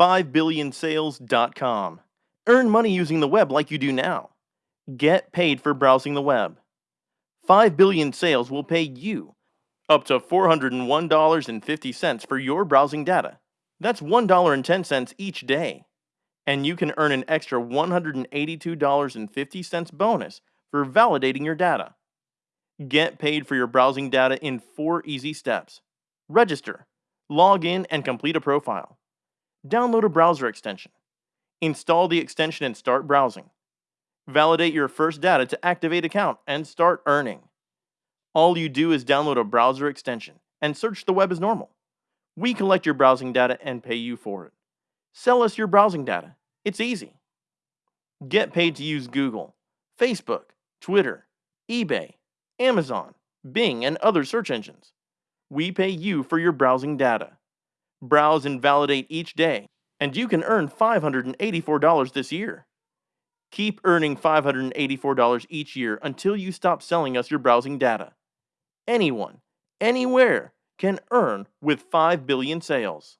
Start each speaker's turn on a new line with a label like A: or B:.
A: 5billionsales.com. Earn money using the web like you do now. Get paid for browsing the web. 5 billion sales will pay you up to $401.50 for your browsing data. That's $1.10 each day. And you can earn an extra $182.50 bonus for validating your data. Get paid for your browsing data in four easy steps. Register, log in, and complete a profile. Download a browser extension. Install the extension and start browsing. Validate your first data to activate account and start earning. All you do is download a browser extension and search the web as normal. We collect your browsing data and pay you for it. Sell us your browsing data. It's easy. Get paid to use Google, Facebook, Twitter, eBay, Amazon, Bing, and other search engines. We pay you for your browsing data. Browse and validate each day, and you can earn $584 this year. Keep earning $584 each year until you stop selling us your browsing data. Anyone, anywhere, can earn with 5 billion sales.